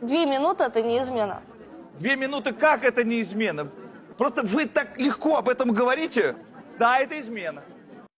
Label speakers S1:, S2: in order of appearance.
S1: Две минуты это не измена.
S2: Две минуты как это не измена? Просто вы так легко об этом говорите. Да, это измена.